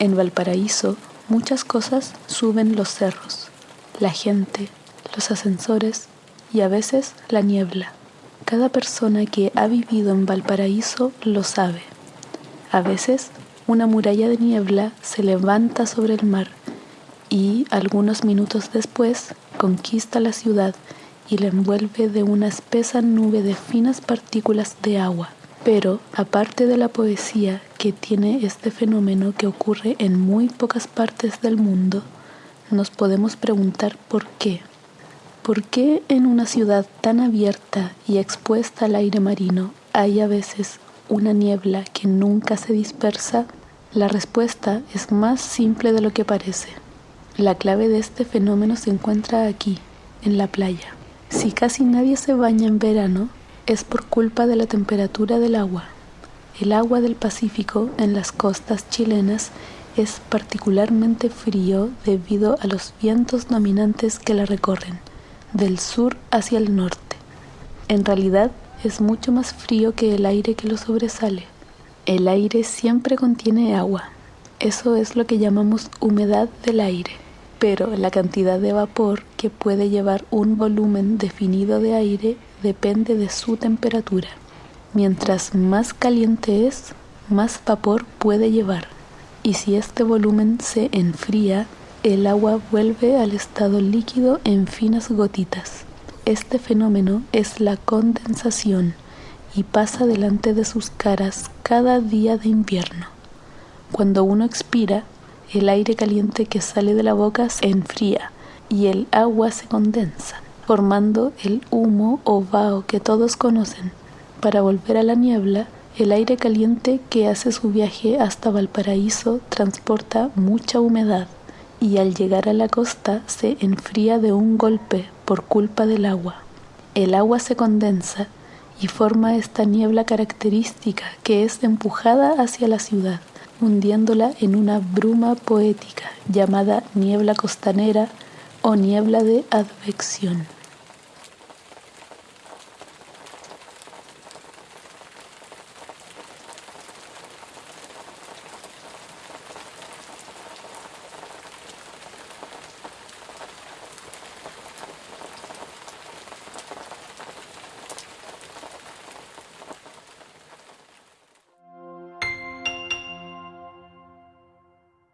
En Valparaíso muchas cosas suben los cerros, la gente, los ascensores y a veces la niebla. Cada persona que ha vivido en Valparaíso lo sabe. A veces una muralla de niebla se levanta sobre el mar y algunos minutos después conquista la ciudad y la envuelve de una espesa nube de finas partículas de agua. Pero, aparte de la poesía que tiene este fenómeno que ocurre en muy pocas partes del mundo, nos podemos preguntar por qué. ¿Por qué en una ciudad tan abierta y expuesta al aire marino hay a veces una niebla que nunca se dispersa? La respuesta es más simple de lo que parece. La clave de este fenómeno se encuentra aquí, en la playa. Si casi nadie se baña en verano, es por culpa de la temperatura del agua. El agua del Pacífico en las costas chilenas es particularmente frío debido a los vientos dominantes que la recorren, del sur hacia el norte. En realidad es mucho más frío que el aire que lo sobresale. El aire siempre contiene agua. Eso es lo que llamamos humedad del aire pero la cantidad de vapor que puede llevar un volumen definido de aire depende de su temperatura. Mientras más caliente es, más vapor puede llevar. Y si este volumen se enfría, el agua vuelve al estado líquido en finas gotitas. Este fenómeno es la condensación y pasa delante de sus caras cada día de invierno. Cuando uno expira, el aire caliente que sale de la boca se enfría y el agua se condensa, formando el humo o vaho que todos conocen. Para volver a la niebla, el aire caliente que hace su viaje hasta Valparaíso transporta mucha humedad y al llegar a la costa se enfría de un golpe por culpa del agua. El agua se condensa y forma esta niebla característica que es empujada hacia la ciudad hundiéndola en una bruma poética llamada niebla costanera o niebla de advección.